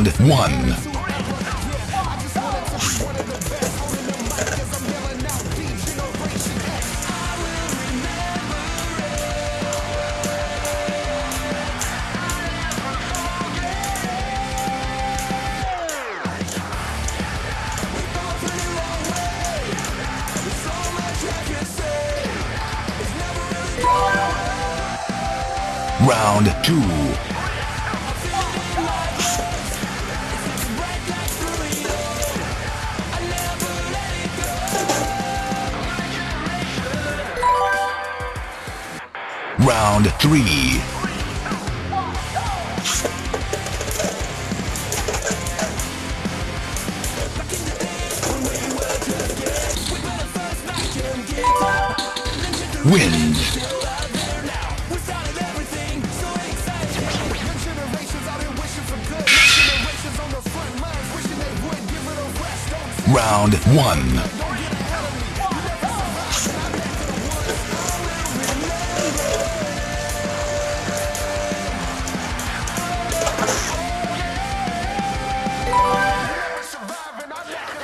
Round one. Round three. Wins. Round one.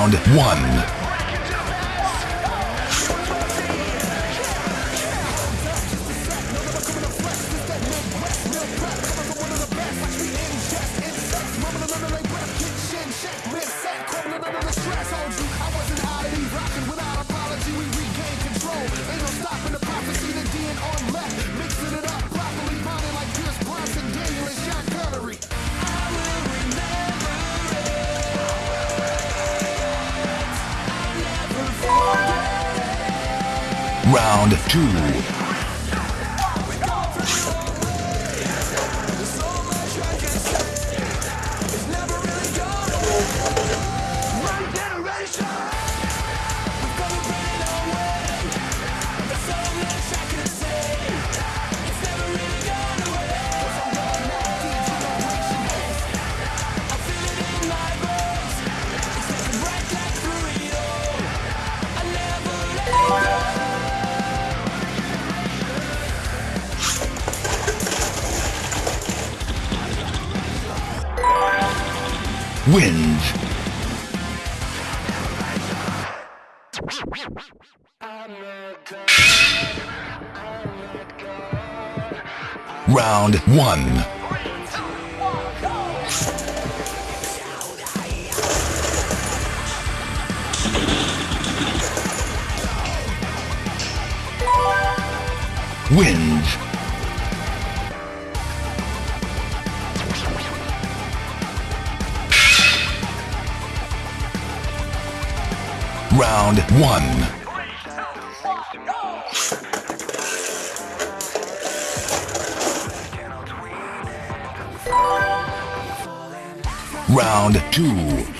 Round one. Wins. Round one. Wins. Round one. Round two.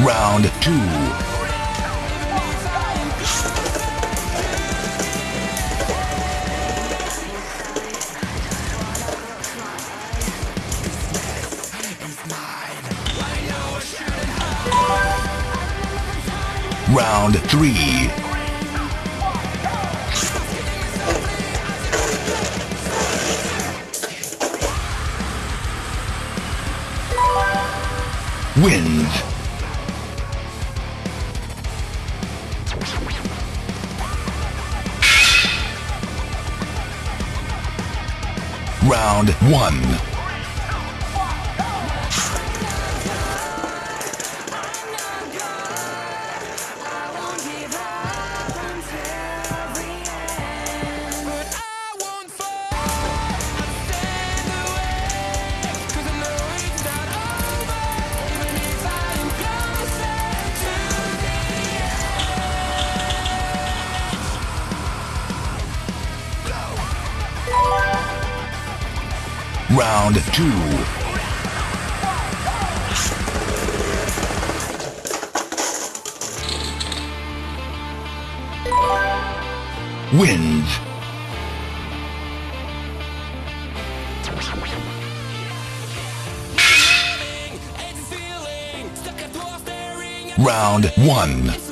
Round two. Round three. Wins. Round one. Round two. Wins. Round one.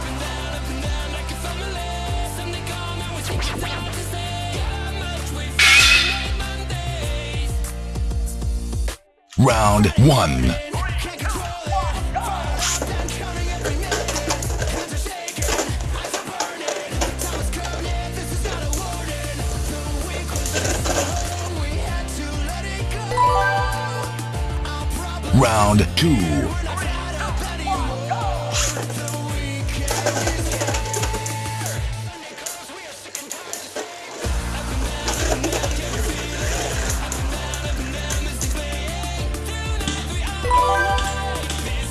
Round one. Round two.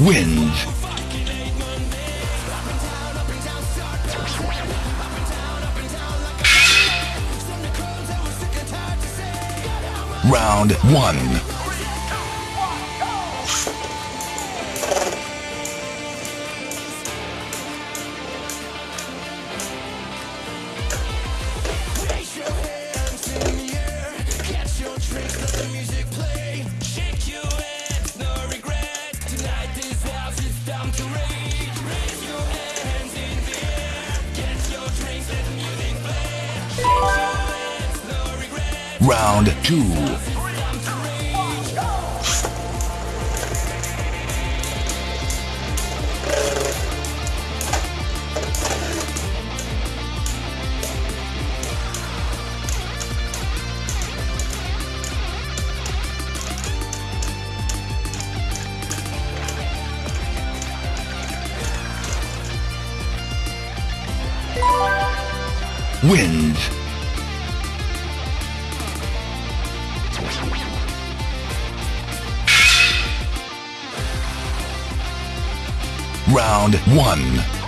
wins. Round 1 wins. Round 1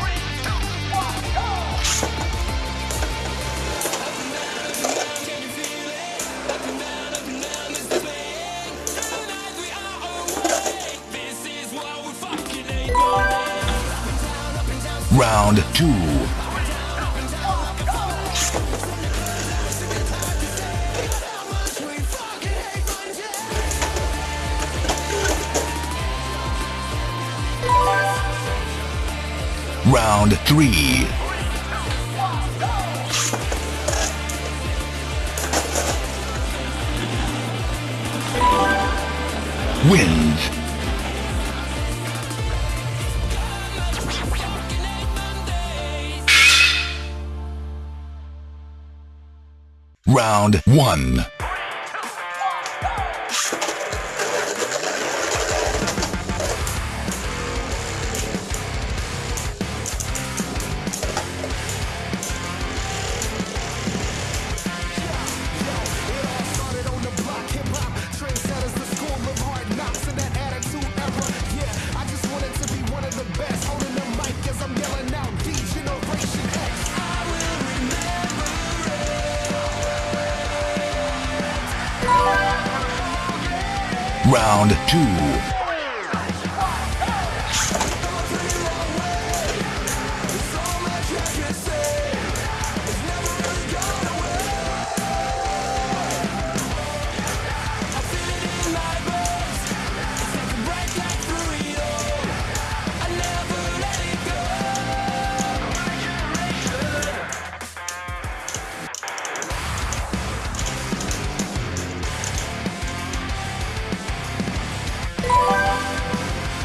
Round three. Wins. Round one. round two.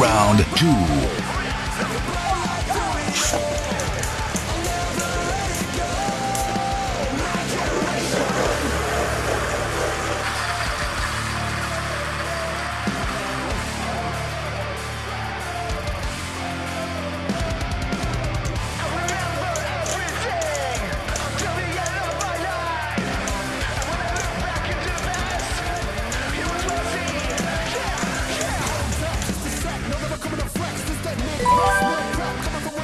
round two.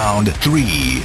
round three.